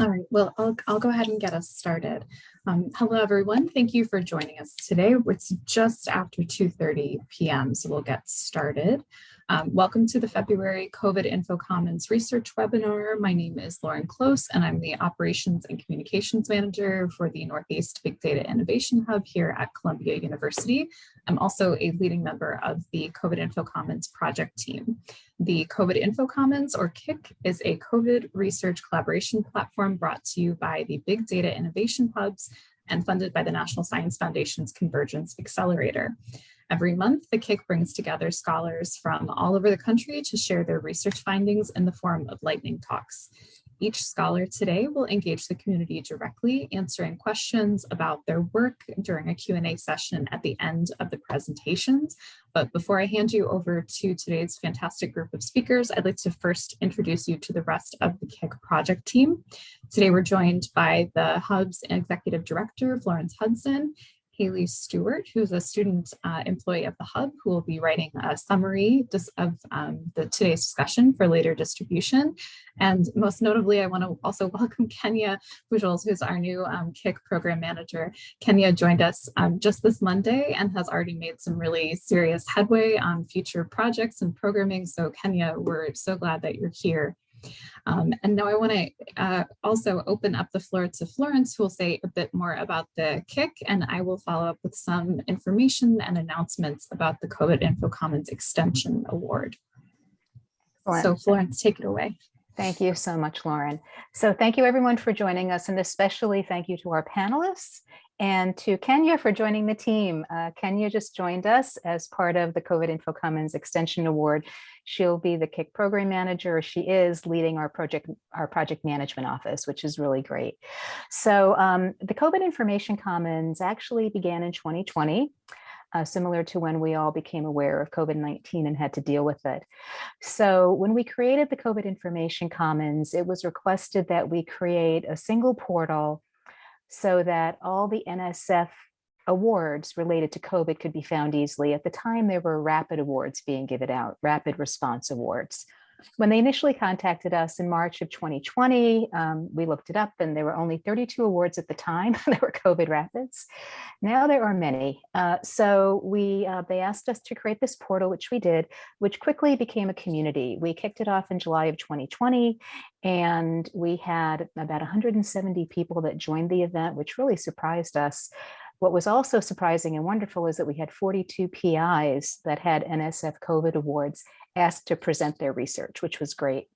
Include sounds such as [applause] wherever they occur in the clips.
All right, well, I'll, I'll go ahead and get us started. Um, hello, everyone. Thank you for joining us today. It's just after 2.30 p.m., so we'll get started. Um, welcome to the February COVID Info Commons research webinar. My name is Lauren Close, and I'm the Operations and Communications Manager for the Northeast Big Data Innovation Hub here at Columbia University. I'm also a leading member of the COVID Info Commons project team. The COVID Info Commons, or KIC, is a COVID research collaboration platform brought to you by the Big Data Innovation Hubs and funded by the National Science Foundation's Convergence Accelerator. Every month, the KIC brings together scholars from all over the country to share their research findings in the form of lightning talks. Each scholar today will engage the community directly, answering questions about their work during a Q&A session at the end of the presentations. But before I hand you over to today's fantastic group of speakers, I'd like to first introduce you to the rest of the KIC project team. Today, we're joined by the Hub's Executive Director, Florence Hudson, Haley Stewart, who's a student uh, employee of the Hub, who will be writing a summary of um, the today's discussion for later distribution. And most notably, I want to also [laughs] welcome Kenya Bujols, who's our new um, KIC program manager. Kenya joined us um, just this Monday and has already made some really serious headway on future projects and programming. So Kenya, we're so glad that you're here. Um, and now I want to uh, also open up the floor to Florence, who will say a bit more about the KIC, and I will follow up with some information and announcements about the COVID Info Commons Extension Award. Excellent. So Florence, take it away. Thank you so much, Lauren. So thank you everyone for joining us and especially thank you to our panelists and to Kenya for joining the team. Uh, Kenya just joined us as part of the COVID Info Commons Extension Award. She'll be the KIC program manager. She is leading our project, our project management office, which is really great. So um, the COVID Information Commons actually began in 2020. Uh, similar to when we all became aware of COVID-19 and had to deal with it. So when we created the COVID Information Commons, it was requested that we create a single portal so that all the NSF awards related to COVID could be found easily. At the time, there were rapid awards being given out, rapid response awards. When they initially contacted us in March of 2020, um, we looked it up and there were only 32 awards at the time [laughs] that were COVID rapids. Now there are many. Uh, so we uh, they asked us to create this portal, which we did, which quickly became a community. We kicked it off in July of 2020 and we had about 170 people that joined the event, which really surprised us. What was also surprising and wonderful is that we had 42 PIs that had NSF COVID awards asked to present their research, which was great.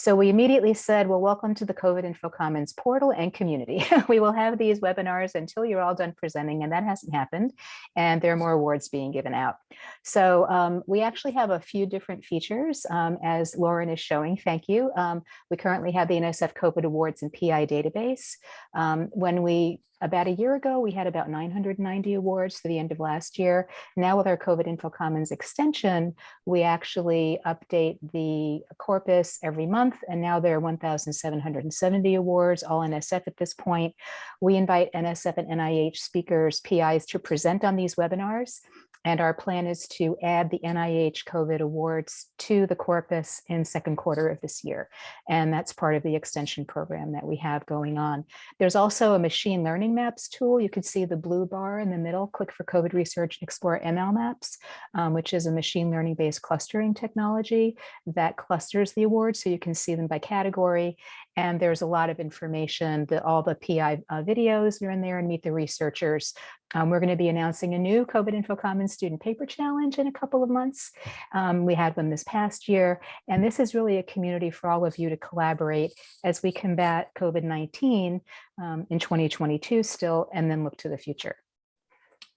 So we immediately said, well, welcome to the COVID Info Commons portal and community. [laughs] we will have these webinars until you're all done presenting, and that hasn't happened. And there are more awards being given out. So um, we actually have a few different features, um, as Lauren is showing. Thank you. Um, we currently have the NSF COVID Awards and PI database. Um, when we about a year ago, we had about 990 awards to the end of last year. Now with our COVID Info Commons extension, we actually update the corpus every month, and now there are 1,770 awards, all NSF at this point. We invite NSF and NIH speakers, PIs to present on these webinars. And our plan is to add the NIH COVID awards to the corpus in second quarter of this year. And that's part of the extension program that we have going on. There's also a machine learning maps tool. You can see the blue bar in the middle, click for COVID research, explore ML maps, um, which is a machine learning based clustering technology that clusters the awards. So you can see them by category. And there's a lot of information that all the PI uh, videos are in there and meet the researchers um, we're going to be announcing a new COVID Info Commons Student Paper Challenge in a couple of months. Um, we had one this past year, and this is really a community for all of you to collaborate as we combat COVID-19 um, in 2022 still, and then look to the future.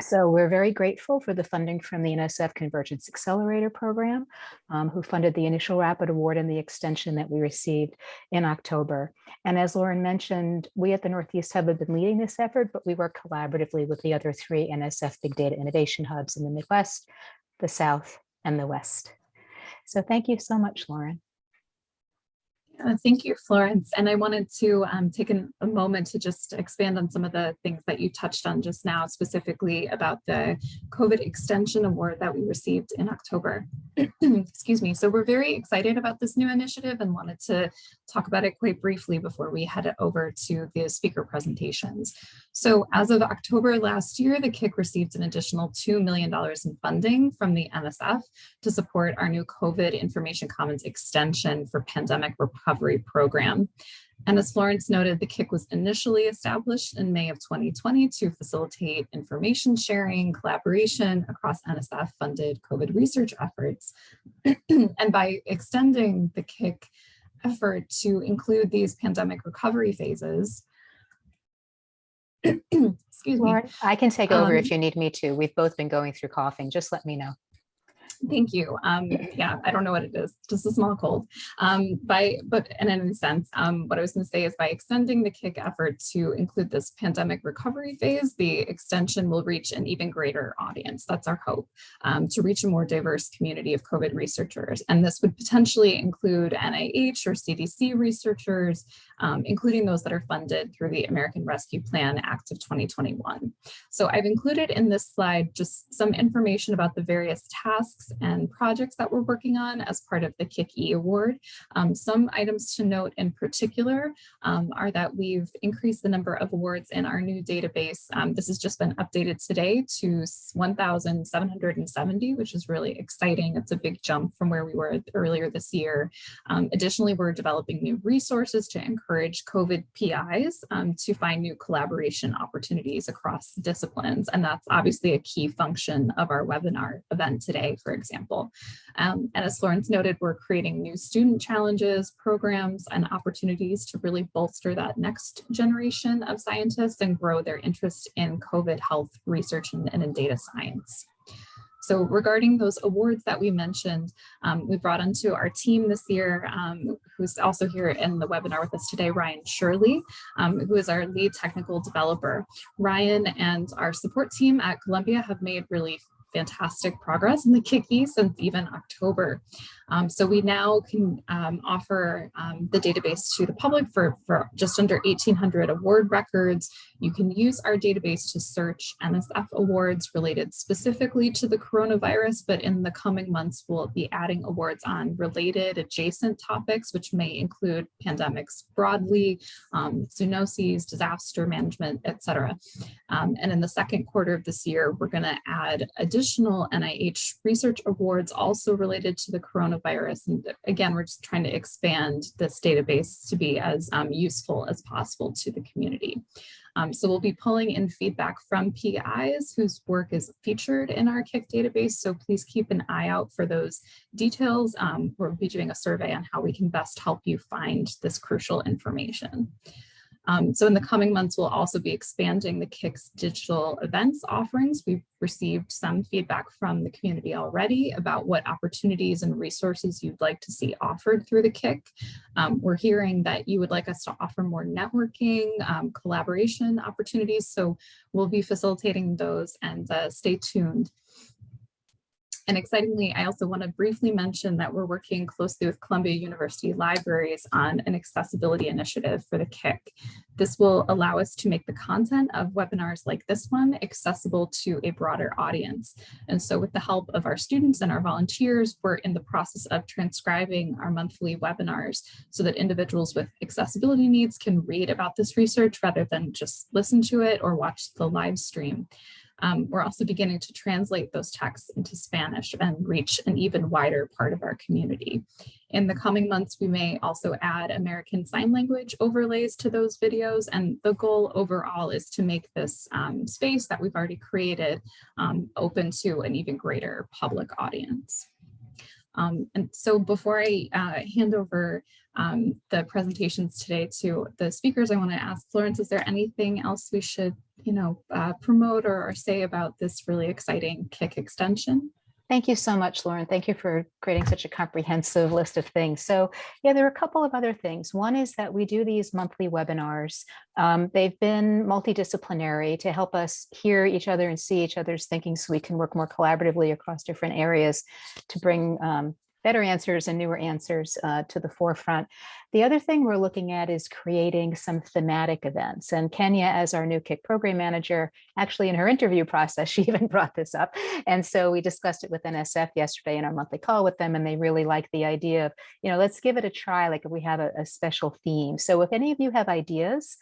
So we're very grateful for the funding from the NSF Convergence Accelerator Program, um, who funded the initial rapid award and the extension that we received in October. And as Lauren mentioned, we at the Northeast Hub have been leading this effort, but we work collaboratively with the other three NSF Big Data Innovation Hubs in the Midwest, the South, and the West. So thank you so much, Lauren. Uh, Thank you, Florence. And I wanted to um, take an- a moment to just expand on some of the things that you touched on just now, specifically about the COVID Extension Award that we received in October. [clears throat] Excuse me. So we're very excited about this new initiative and wanted to talk about it quite briefly before we head over to the speaker presentations. So as of October last year, the KIC received an additional $2 million in funding from the NSF to support our new COVID Information Commons extension for pandemic recovery program. And as Florence noted, the KIC was initially established in May of 2020 to facilitate information sharing, collaboration across NSF funded COVID research efforts. [clears throat] and by extending the KIC effort to include these pandemic recovery phases, [clears throat] excuse me, Lauren, I can take over Um, if you need me to. We've both been going through coughing. Just let me know. Thank you. Um, yeah, I don't know what it is, just a small cold. Um, by, but in any sense, um, what I was going to say is by extending the KIC effort to include this pandemic recovery phase, the extension will reach an even greater audience. That's our hope, um, to reach a more diverse community of COVID researchers. And this would potentially include NIH or CDC researchers, um, including those that are funded through the American Rescue Plan Act of 2021. So I've included in this slide just some information about the various tasks and projects that we're working on as part of the KIC-E award. Um, some items to note in particular um, are that we've increased the number of awards in our new database. Um, this has just been updated today to 1,770, which is really exciting. It's a big jump from where we were earlier this year. Um, additionally, we're developing new resources to encourage COVID PIs um, to find new collaboration opportunities across disciplines. And that's obviously a key function of our webinar event today, for example. Um, and as Florence noted, we're creating new student challenges, programs, and opportunities to really bolster that next generation of scientists and grow their interest in COVID health research and, and in data science. So regarding those awards that we mentioned, um, we brought onto our team this year, um, who's also here in the webinar with us today, Ryan Shirley, um, who is our lead technical developer. Ryan and our support team at Columbia have made really fantastic progress in the KICI since even October. Um, so we now can um, offer um, the database to the public for, for just under 1800 award records. You can use our database to search NSF awards related specifically to the coronavirus, but in the coming months, we'll be adding awards on related adjacent topics, which may include pandemics broadly, um, zoonoses, disaster management, et cetera. Um, and in the second quarter of this year, we're gonna add additional NIH research awards also related to the coronavirus. And again, we're just trying to expand this database to be as um, useful as possible to the community. Um, so we'll be pulling in feedback from PIs whose work is featured in our KIC database. So please keep an eye out for those details. Um, we'll be doing a survey on how we can best help you find this crucial information. Um, so in the coming months, we'll also be expanding the KIC's digital events offerings. We've received some feedback from the community already about what opportunities and resources you'd like to see offered through the KIC. Um, we're hearing that you would like us to offer more networking, um, collaboration opportunities. So we'll be facilitating those and uh, stay tuned. And excitingly, I also want to briefly mention that we're working closely with Columbia University Libraries on an accessibility initiative for the KIC. This will allow us to make the content of webinars like this one accessible to a broader audience. And so with the help of our students and our volunteers, we're in the process of transcribing our monthly webinars so that individuals with accessibility needs can read about this research rather than just listen to it or watch the live stream. Um, we're also beginning to translate those texts into Spanish and reach an even wider part of our community. In the coming months, we may also add American Sign Language overlays to those videos. And the goal overall is to make this um, space that we've already created um, open to an even greater public audience. Um, and so before I uh, hand over um, the presentations today to the speakers, I want to ask Florence, is there anything else we should, you know, uh, promote or, or say about this really exciting kick extension? Thank you so much, Lauren. Thank you for creating such a comprehensive list of things. So yeah, there are a couple of other things. One is that we do these monthly webinars. Um, they've been multidisciplinary to help us hear each other and see each other's thinking so we can work more collaboratively across different areas to bring um, better answers and newer answers uh, to the forefront. The other thing we're looking at is creating some thematic events. And Kenya, as our new KIC program manager, actually in her interview process, [laughs] she even brought this up. And so we discussed it with NSF yesterday in our monthly call with them, and they really like the idea of, you know, let's give it a try, like if we have a, a special theme. So if any of you have ideas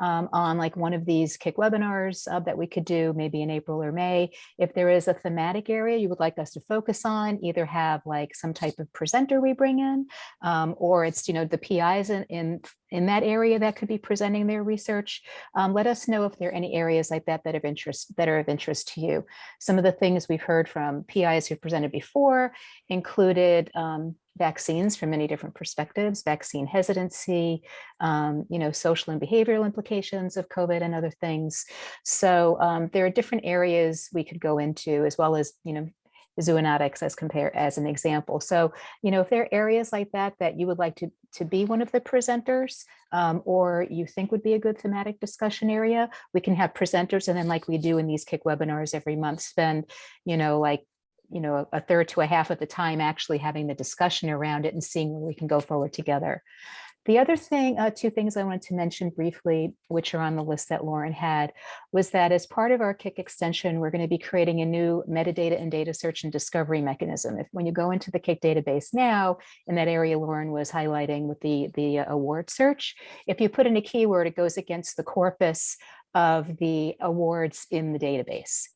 um, on like one of these KIC webinars uh, that we could do maybe in April or May. If there is a thematic area you would like us to focus on, either have like some type of presenter we bring in, um, or it's, you know, the PIs in, in, in that area that could be presenting their research, um, let us know if there are any areas like that that of interest that are of interest to you. Some of the things we've heard from PIs who presented before included um, vaccines from many different perspectives, vaccine hesitancy, um, you know, social and behavioral implications of COVID and other things. So um, there are different areas we could go into as well as, you know, zoonotics as compare as an example. So, you know, if there are areas like that that you would like to, to be one of the presenters um, or you think would be a good thematic discussion area, we can have presenters and then like we do in these KIC webinars every month, spend, you know, like you know, a third to a half of the time actually having the discussion around it and seeing where we can go forward together. The other thing, uh, two things I wanted to mention briefly, which are on the list that Lauren had, was that as part of our KIC extension, we're going to be creating a new metadata and data search and discovery mechanism. If when you go into the KIC database now, in that area Lauren was highlighting with the, the uh, award search, if you put in a keyword, it goes against the corpus of the awards in the database.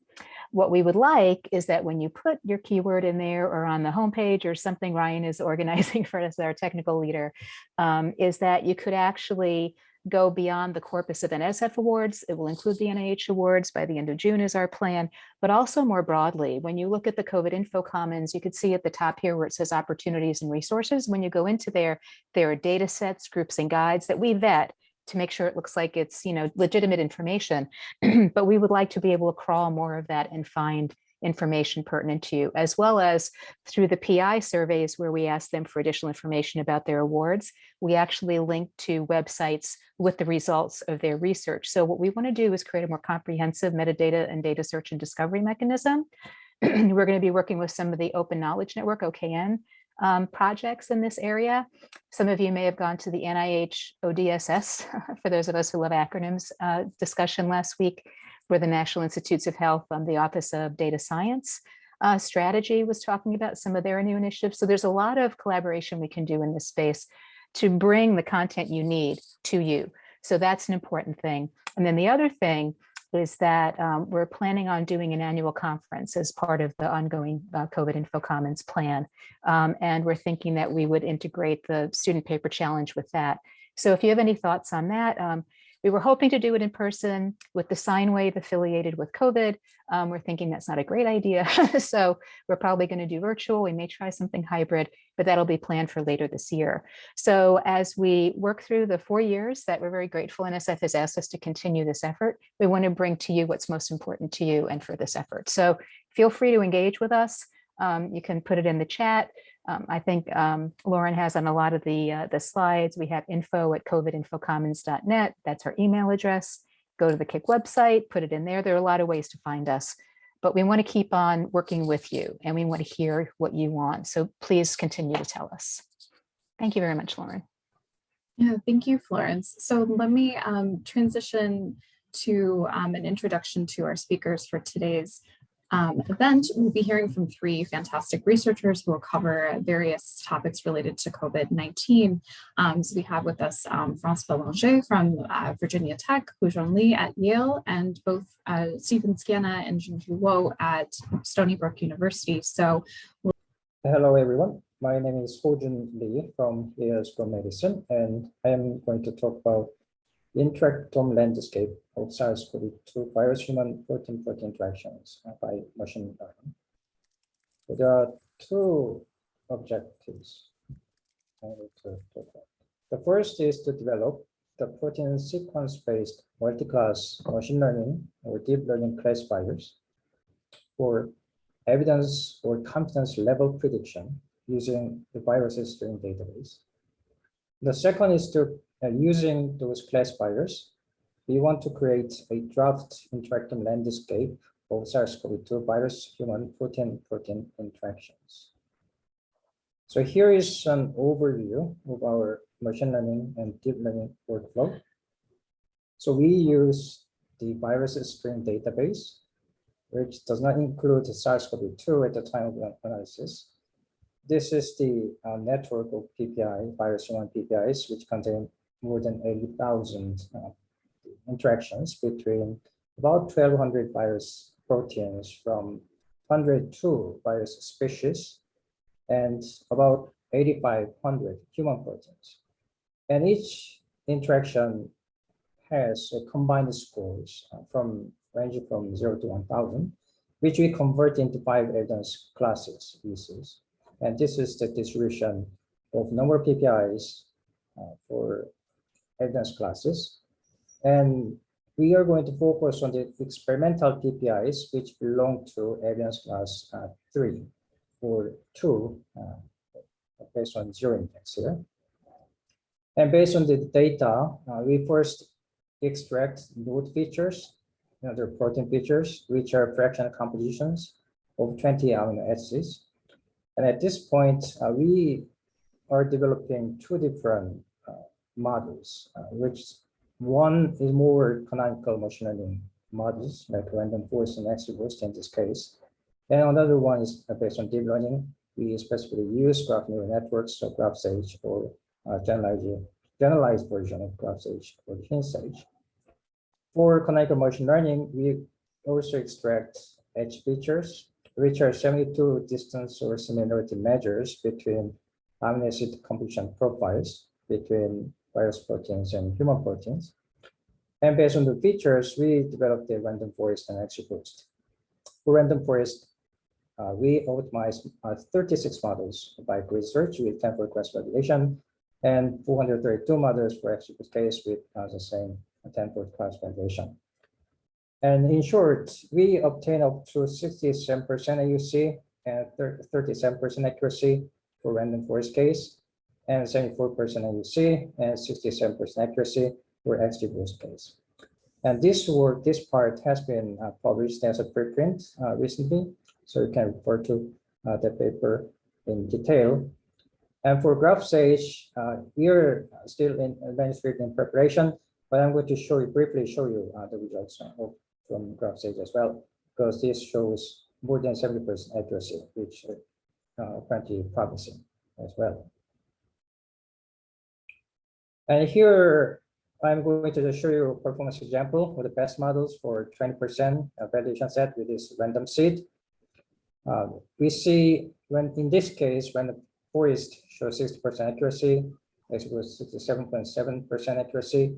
What we would like is that when you put your keyword in there or on the homepage or something Ryan is [laughs] organizing for us, our technical leader, um, is that you could actually go beyond the corpus of NSF awards. It will include the NIH awards by the end of June is our plan, but also more broadly, when you look at the COVID Info Commons, you could see at the top here where it says opportunities and resources. When you go into there, there are data sets, groups and guides that we vet to make sure it looks like it's, you know, legitimate information. [clears throat] but we would like to be able to crawl more of that and find information pertinent to you, as well as through the PI surveys where we ask them for additional information about their awards. We actually link to websites with the results of their research. So what we want to do is create a more comprehensive metadata and data search and discovery mechanism. [clears throat] We're going to be working with some of the Open Knowledge Network, OKN, um, projects in this area. Some of you may have gone to the NIH ODSS, [laughs] for those of us who love acronyms, uh, discussion last week, where the National Institutes of Health, um, the Office of Data Science uh, Strategy was talking about some of their new initiatives. So there's a lot of collaboration we can do in this space to bring the content you need to you. So that's an important thing. And then the other thing is that um, we're planning on doing an annual conference as part of the ongoing uh, COVID Info Commons plan. Um, and we're thinking that we would integrate the student paper challenge with that. So if you have any thoughts on that, um, we were hoping to do it in person with the sine wave affiliated with COVID. Um, we're thinking that's not a great idea. [laughs] so we're probably going to do virtual. We may try something hybrid, but that'll be planned for later this year. So as we work through the four years that we're very grateful NSF has asked us to continue this effort, we want to bring to you what's most important to you and for this effort. So feel free to engage with us. Um, you can put it in the chat. Um, I think um, Lauren has on a lot of the, uh, the slides, we have info at covidinfocommons.net. That's our email address. Go to the KIC website, put it in there. There are a lot of ways to find us, but we want to keep on working with you and we want to hear what you want. So please continue to tell us. Thank you very much, Lauren. Yeah, thank you, Florence. So let me um, transition to um, an introduction to our speakers for today's um, event, we'll be hearing from three fantastic researchers who will cover various topics related to COVID-19. Um, so we have with us um, Belanger from uh, Virginia Tech, Huzhong Li at Yale, and both uh, Stephen Skiana and Junju Wo at Stony Brook University. So Hello, everyone. My name is Hojun Lee from Yale School of Medicine, and I am going to talk about interactome landscape of SARS-CoV-2 virus-human protein-protein interactions by machine learning. So there are two objectives The first is to develop the protein sequence-based multi-class machine learning or deep learning classifiers for evidence or confidence level prediction using the viruses string database. The second is to uh, using those classifiers, we want to create a draft interactome landscape of SARS-CoV-2 virus human protein protein interactions. So here is an overview of our machine learning and deep learning workflow. So we use the virus string database, which does not include SARS-CoV-2 at the time of analysis. This is the uh, network of PPI, virus one PPIs, which contain more than 80,000 uh, interactions between about 1,200 virus proteins from 102 virus species and about 8,500 human proteins. And each interaction has a combined scores uh, from ranging from 0 to 1,000, which we convert into five evidence classes, pieces. And this is the distribution of number PPIs uh, for evidence classes. And we are going to focus on the experimental PPIs, which belong to evidence class uh, three or two, uh, based on zero index here. And based on the data, uh, we first extract node features, you know, the protein features, which are fractional compositions of 20 amino acids. And at this point, uh, we are developing two different uh, models, uh, which one is more canonical machine learning models, like random forest and XGBoost in this case. And another one is based on deep learning. We specifically use graph neural networks, so GraphSage or uh, generalized, generalized version of GraphSage or HinSage. For canonical machine learning, we also extract edge features, which are 72 distance or similarity measures between amino acid composition profiles between virus proteins and human proteins. And based on the features, we developed the random forest and XGBoost. For random forest, uh, we optimized uh, 36 models by grid search with 10 for class validation and 432 models for XGBoost case with uh, the same 10 for class validation. And in short, we obtain up to 67% AUC and 37% accuracy for random forest case and 74% AUC and 67% accuracy for XGBoost case. And this work, this part has been uh, published as a preprint uh, recently, so you can refer to uh, the paper in detail. And for GraphSage, uh, we are still in manuscript in preparation, but I'm going to show you briefly show you uh, the results from GraphSage as well, because this shows more than 70% accuracy, which uh, apparently promising as well. And here I'm going to show you a performance example of the best models for 20% validation set with this random seed. Uh, we see when in this case, when the forest shows 60% accuracy, it was 67.7% accuracy.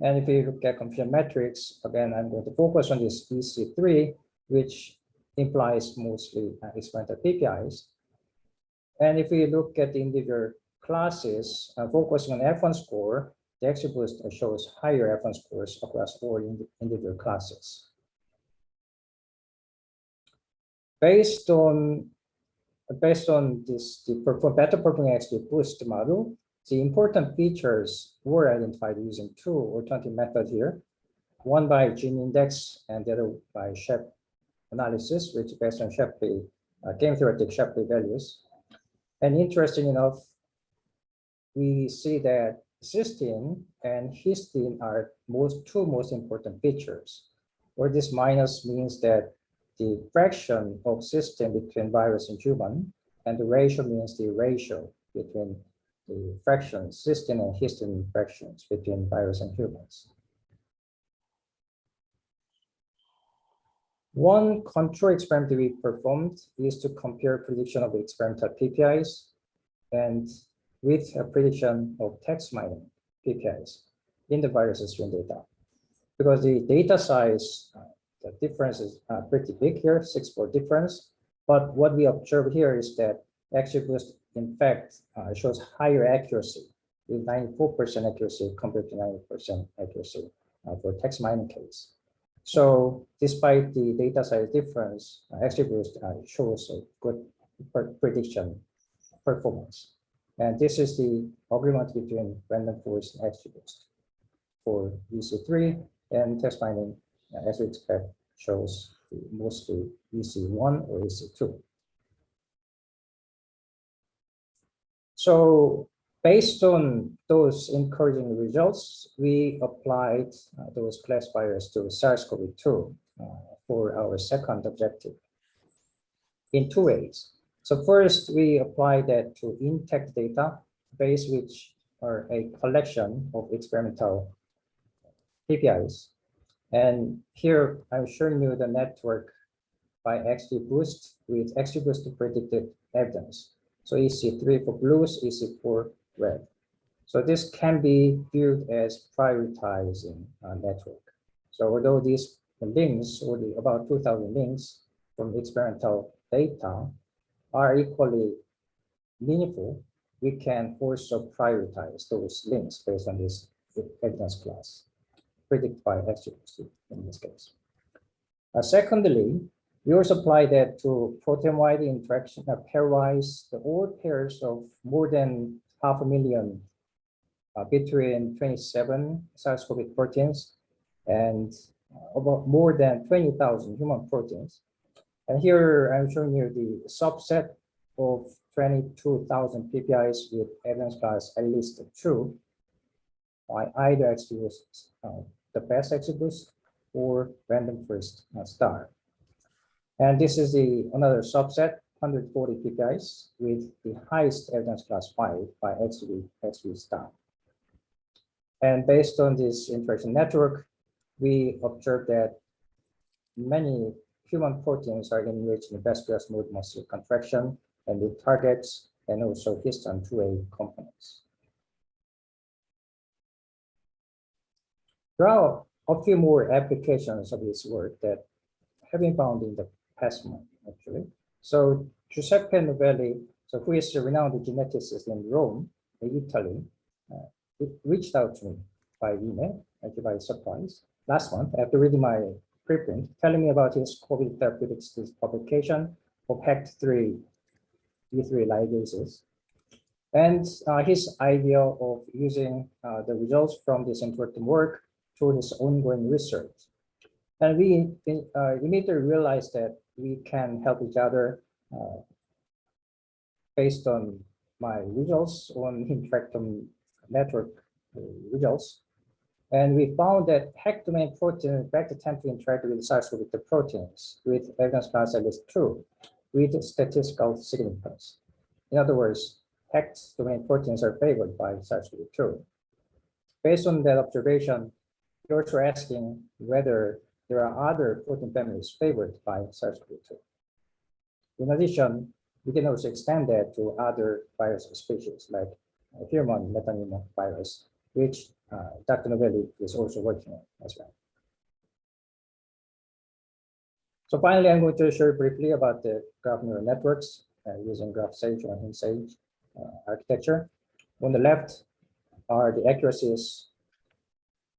And if you look at confusion metrics, again, I'm going to focus on this EC3, which implies mostly uh, experimental PPIs. And if we look at the individual classes, uh, focusing on F1 score, the XGBoost shows higher F1 scores across all individual classes. Based on based on this the better performing XGBoost model, the important features were identified using two or 20 methods here, one by gene index and the other by Shapley analysis, which based on Shapley uh, game theoretic Shapley values. And interesting enough, we see that cysteine and histine are most two most important features, where this minus means that the fraction of cysteine between virus and human, and the ratio means the ratio between the fractions, cysteine and histine fractions between virus and humans. One control experiment we performed is to compare prediction of experimental PPIs and with a prediction of text mining PPIs in the virus string data. Because the data size, uh, the difference is uh, pretty big here, six-fold difference. But what we observe here is that XGBoost, in fact, uh, shows higher accuracy with 94% accuracy compared to 90% accuracy uh, for text mining case. So despite the data size difference, uh, XGBoost uh, shows a good prediction performance. And this is the agreement between random forest and XGBoost for EC3 and text mining, uh, as we expect, shows mostly EC1 or EC2. So based on those encouraging results, we applied uh, those classifiers to SARS-CoV-2 uh, for our second objective in two ways. So first, we apply that to intact data base, which are a collection of experimental KPIs. And here I'm showing you the network by XGBoost with XGBoost predicted evidence. So EC3 for blues, EC for red. So this can be viewed as prioritizing a network. So although these links, or the about 2000 links from experimental data are equally meaningful, we can also prioritize those links based on this evidence class predicted by XGBoost in this case. Uh, secondly, we also apply that to protein-wide interaction, uh, pairwise, the all pairs of more than half a million uh, between 27 SARS-CoV proteins and uh, about more than 20,000 human proteins. And here I'm showing you the subset of 22,000 PPIs with evidence class at least two by either XGBoost, uh, the best XGBoost or random first uh, star. And this is the another subset, 140 PPIs with the highest evidence class 5 by XGB, XGB star. And based on this interaction network, we observed that many human proteins are enriched in vascular smooth muscle contraction and the targets and also histone 2A components. There are a few more applications of this work that have been found in the past actually. So Giuseppe Novelli, so who is a renowned geneticist in Rome, in Italy, uh, reached out to me by email, actually by surprise, last month after reading my preprint, telling me about his COVID therapeutics publication of HECT3 E3 ligases. And uh, his idea of using uh, the results from this important work to his ongoing research. And we uh, immediately realized that we can help each other uh, based on my results on [laughs] interactome network uh, results. And we found that HEC domain protein in fact attempt to interact with SARS-CoV-2 proteins with evidence class at least two with statistical significance. In other words, HEX domain proteins are favored by SARS-CoV-2. Based on that observation, you're asking whether there are other protein families favored by SARS-CoV-2. In addition, we can also extend that to other virus species like human metapneumovirus, virus, which uh, Dr. Novelli is also working on as well. So finally, I'm going to share briefly about the graph neural networks uh, using GraphSage or HindSage uh, architecture. On the left are the accuracies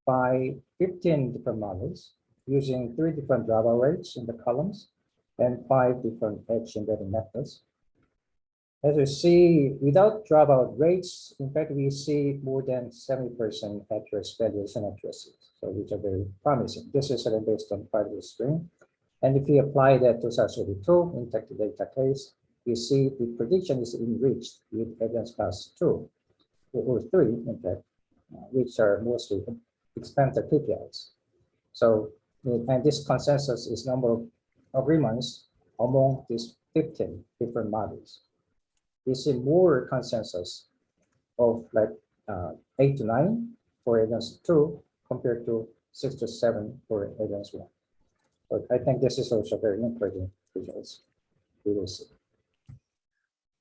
by 15 different models using three different dropout rates in the columns and five different edge embedding methods. As you see, without dropout rates, in fact, we see more than 70% accurate values and accuracies, so which are very promising. This is based on the string. And if we apply that to SARS-CoV-2 intact data case, we see the prediction is enriched with evidence class 2 or 3, in fact, uh, which are mostly expensive KPIs. So, and this consensus is number of agreements among these 15 different models. We see more consensus of like uh, 8 to 9 for evidence 2 compared to 6 to 7 for evidence 1. But I think this is also very encouraging results. We will see.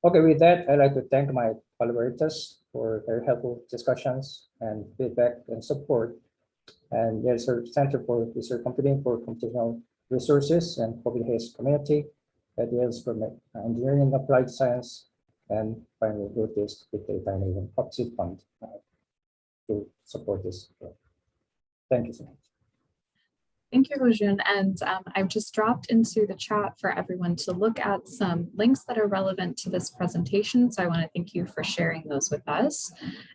Okay, with that, I'd like to thank my collaborators for very helpful discussions and feedback and support. And there's a Center for Research Computing for Computational Resources and COVID Haze community that deals from engineering applied science and finally with this with data and even PUBG fund uh, to support this. Thank you so much. Thank you, Hojun. And um, I've just dropped into the chat for everyone to look at some links that are relevant to this presentation. So I want to thank you for sharing those with us.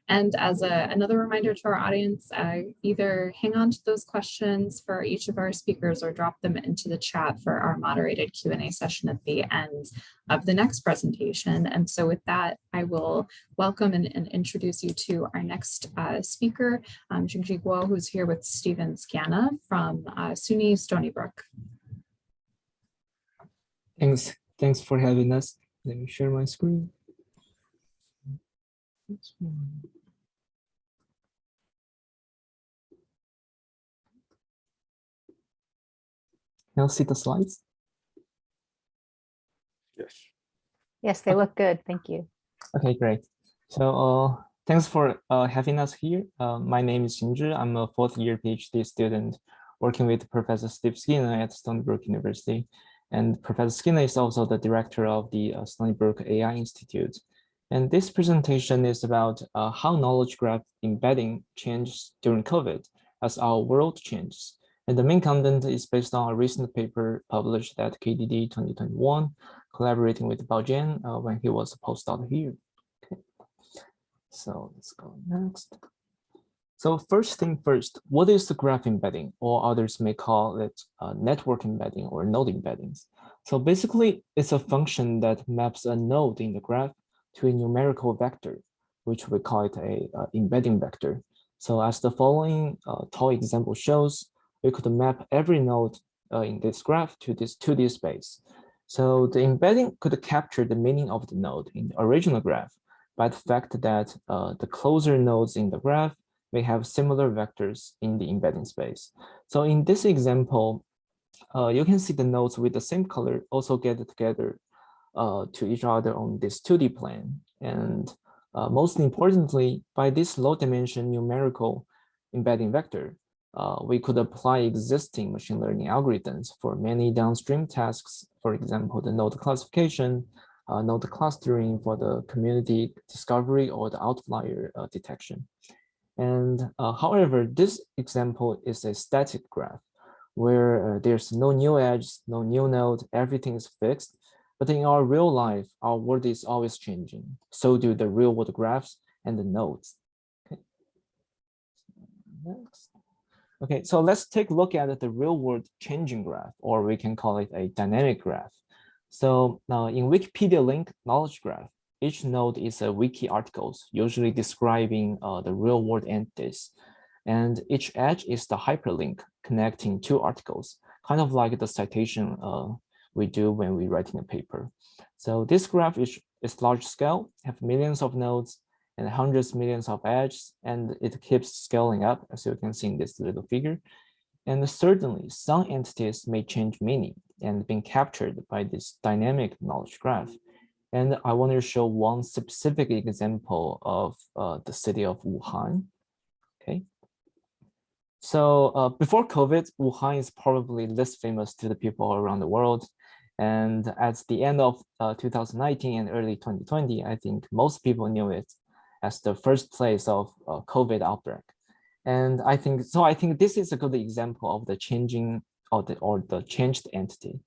And as a, another reminder to our audience, uh, either hang on to those questions for each of our speakers or drop them into the chat for our moderated Q&A session at the end of the next presentation. And so with that, I will welcome and, and introduce you to our next uh, speaker, um, Jingji Guo, who's here with Steven Scana from uh, SUNY Stony Brook. Thanks. Thanks for having us. Let me share my screen. This. Can you see the slides? Yes. Yes, they look good. Thank you. Okay, great. So uh, thanks for uh, having us here. Uh, my name is Xinzhi. I'm a fourth year PhD student working with Professor Steve Skinner at Stony Brook University. And Professor Skinner is also the director of the uh, Stony Brook AI Institute. And this presentation is about uh, how knowledge graph embedding changes during COVID as our world changes. And the main content is based on a recent paper published at KDD 2021, collaborating with Bao Jian uh, when he was a postdoc here. Okay. So let's go next. So first thing first, what is the graph embedding, or others may call it uh, network embedding or node embeddings? So basically, it's a function that maps a node in the graph to a numerical vector, which we call it a uh, embedding vector. So as the following uh, example shows, we could map every node uh, in this graph to this 2D space. So the embedding could capture the meaning of the node in the original graph by the fact that the closer nodes in the graph may have similar vectors in the embedding space. So in this example, uh, you can see the nodes with the same color also get together uh, to each other on this 2D plane. And uh, most importantly, by this low dimension numerical embedding vector, uh, we could apply existing machine learning algorithms for many downstream tasks, for example, the node classification, uh, node clustering for the community discovery or the outlier uh, detection. And uh, however, this example is a static graph where uh, there's no new edge, no new node, everything is fixed. But in our real life, our world is always changing. So do the real world graphs and the nodes. Okay. Next. Okay, so let's take a look at the real world changing graph, or we can call it a dynamic graph. So now in Wikipedia link knowledge graph, each node is a wiki articles, usually describing uh, the real world entities. And each edge is the hyperlink connecting two articles, kind of like the citation uh, we do when we writing a paper. So this graph is, is large scale, have millions of nodes, and hundreds millions of edges, and it keeps scaling up, as you can see in this little figure. And certainly some entities may change meaning and being captured by this dynamic knowledge graph. And I want to show one specific example of uh, the city of Wuhan. Okay. So uh, before COVID, Wuhan is probably less famous to the people around the world. And at the end of uh, 2019 and early 2020, I think most people knew it as the first place of uh, COVID outbreak. And I think, so I think this is a good example of the changing or the, or the changed entity.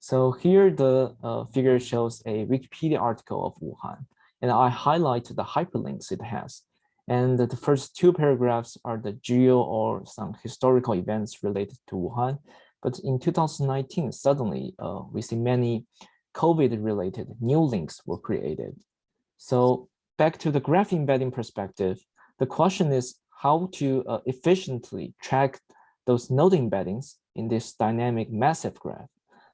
So here the uh, figure shows a Wikipedia article of Wuhan, and I highlight the hyperlinks it has. And the first two paragraphs are the geo or some historical events related to Wuhan. But in 2019, suddenly uh, we see many COVID related new links were created. So back to the graph embedding perspective, the question is how to uh, efficiently track those node embeddings in this dynamic massive graph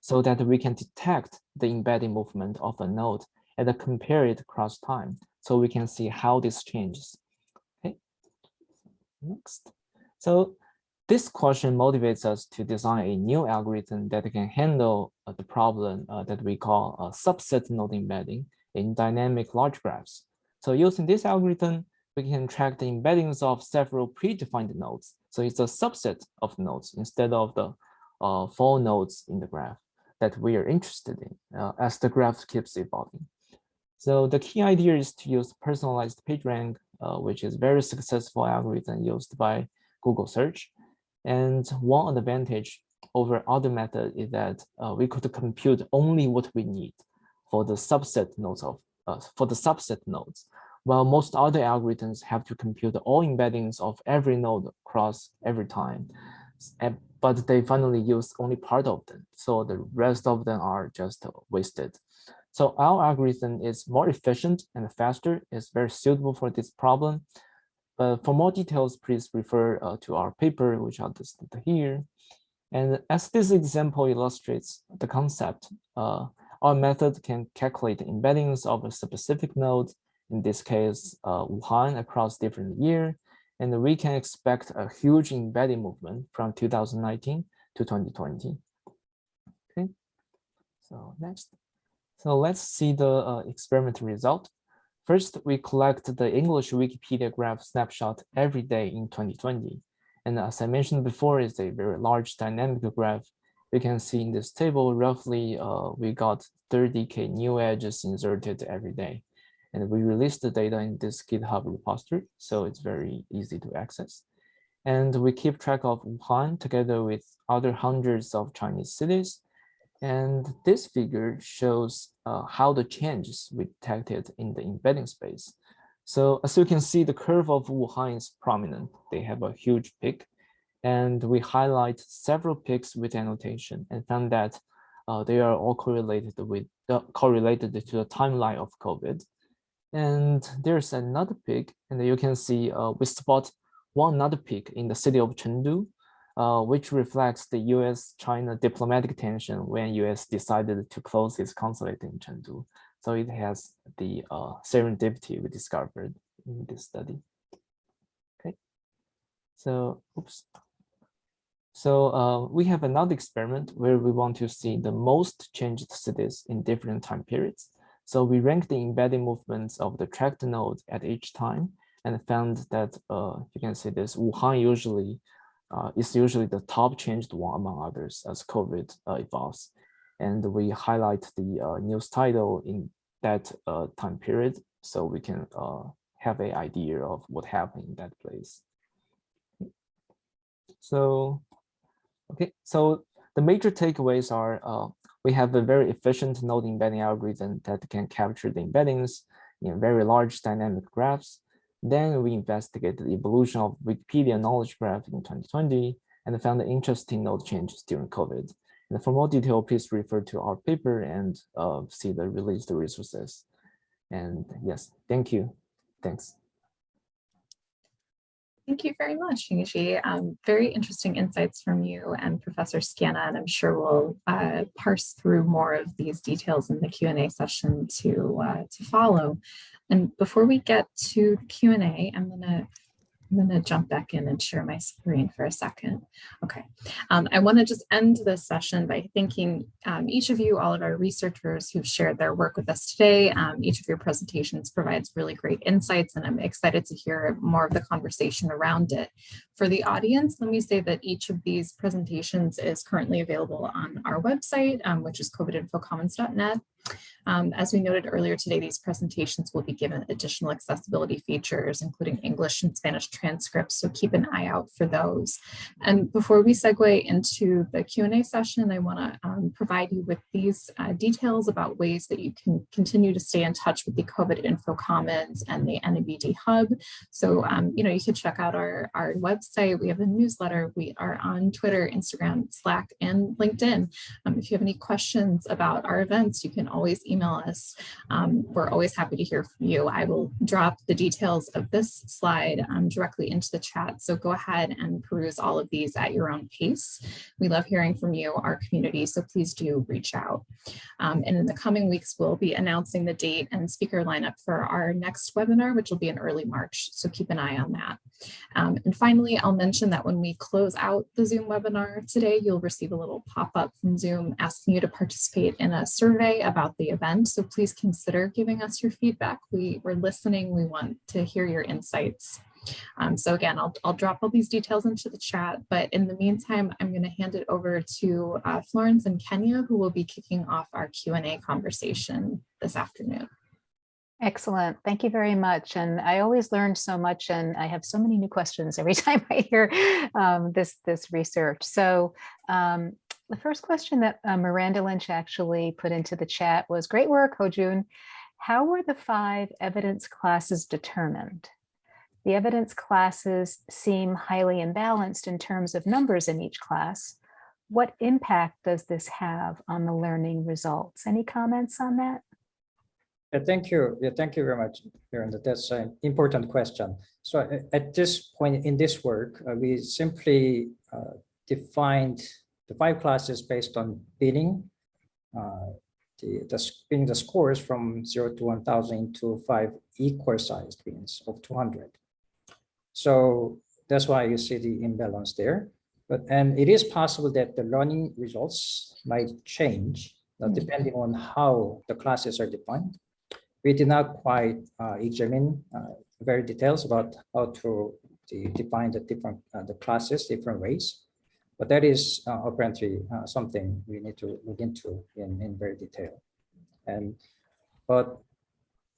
so that we can detect the embedding movement of a node and compare it across time so we can see how this changes. Okay, next. So this question motivates us to design a new algorithm that can handle uh, the problem uh, that we call a subset node embedding in dynamic large graphs. So using this algorithm, we can track the embeddings of several predefined nodes. So it's a subset of nodes instead of the uh, four nodes in the graph that we are interested in uh, as the graph keeps evolving. So the key idea is to use personalized PageRank, uh, which is very successful algorithm used by Google search. And one advantage over other method is that uh, we could compute only what we need for the subset nodes of uh, for the subset nodes, while most other algorithms have to compute all embeddings of every node across every time. But they finally use only part of them, so the rest of them are just wasted. So our algorithm is more efficient and faster. It's very suitable for this problem. But for more details, please refer uh, to our paper, which I'll listed here. And as this example illustrates the concept, uh, our method can calculate the embeddings of a specific node, in this case, uh, Wuhan across different year, and we can expect a huge embedding movement from 2019 to 2020. Okay, so next. So let's see the uh, experiment result. First, we collect the English Wikipedia graph snapshot every day in 2020. And as I mentioned before, it's a very large dynamic graph. We can see in this table, roughly uh, we got 30K new edges inserted every day. And we release the data in this GitHub repository, so it's very easy to access. And we keep track of Wuhan together with other hundreds of Chinese cities. And this figure shows uh, how the changes we detected in the embedding space. So as you can see, the curve of Wuhan is prominent. They have a huge peak. And we highlight several peaks with annotation and found that uh, they are all correlated with uh, correlated to the timeline of COVID. And there's another peak, and you can see uh, we spot one another peak in the city of Chengdu, uh, which reflects the US-China diplomatic tension when US decided to close its consulate in Chengdu. So it has the uh, serendipity we discovered in this study. Okay, so oops. So uh, we have another experiment where we want to see the most changed cities in different time periods. So we ranked the embedding movements of the tracked node at each time and found that uh, you can see this Wuhan usually uh, is usually the top changed one among others as COVID uh, evolves. And we highlight the uh, news title in that uh, time period so we can uh, have an idea of what happened in that place. So, okay, so the major takeaways are we have a very efficient node embedding algorithm that can capture the embeddings in very large dynamic graphs. Then we investigated the evolution of Wikipedia knowledge graph in 2020 and found interesting node changes during COVID. And for more detail, please refer to our paper and uh, see the released resources. And yes, thank you. Thanks. Thank you very much, Xingzhi. Um, very interesting insights from you and Professor Skiena, and I'm sure we'll uh, parse through more of these details in the Q&A session to, uh, to follow. And before we get to Q&A, I'm going to I'm going to jump back in and share my screen for a second. Okay, um, I want to just end this session by thanking um, each of you, all of our researchers who've shared their work with us today. Um, each of your presentations provides really great insights and I'm excited to hear more of the conversation around it. For the audience, let me say that each of these presentations is currently available on our website, um, which is covidinfocommons.net. Um, as we noted earlier today, these presentations will be given additional accessibility features, including English and Spanish transcripts, so keep an eye out for those. And before we segue into the Q&A session, I want to um, provide you with these uh, details about ways that you can continue to stay in touch with the COVID Info Commons and the NABD Hub. So, um, you know, you can check out our, our website. We have a newsletter. We are on Twitter, Instagram, Slack, and LinkedIn. Um, if you have any questions about our events, you can always email us. Um, we're always happy to hear from you. I will drop the details of this slide um, directly into the chat. So go ahead and peruse all of these at your own pace. We love hearing from you, our community, so please do reach out. Um, and in the coming weeks, we'll be announcing the date and speaker lineup for our next webinar, which will be in early March. So keep an eye on that. Um, and finally, I'll mention that when we close out the Zoom webinar today, you'll receive a little pop-up from Zoom asking you to participate in a survey about the event. So please consider giving us your feedback. We, we're listening. We want to hear your insights. Um, so again, I'll, I'll drop all these details into the chat, but in the meantime, I'm going to hand it over to uh, Florence and Kenya, who will be kicking off our Q&A conversation this afternoon. Excellent. Thank you very much. And I always learn so much and I have so many new questions every [laughs] time I hear um, this, this research. So um, the first question that uh, Miranda Lynch actually put into the chat was great work, Hojun. How were the five evidence classes determined? The evidence classes seem highly imbalanced in terms of numbers in each class. What impact does this have on the learning results? Any comments on that? Yeah, thank you. Yeah, thank you very much, Miranda. That's an important question. So at this point in this work, uh, we simply uh, defined the five classes based on binning, uh, the, the s- the scores from zero to 1000 into five equal sized bins of 200. So that's why you see the imbalance there. But, and it is possible that the learning results might change uh, Mm. depending on how the classes are defined we did not quite uh, examine uh, very details about how to de- define the different uh, the classes different ways but that is uh, apparently uh, something we need to look into in, in very detail and but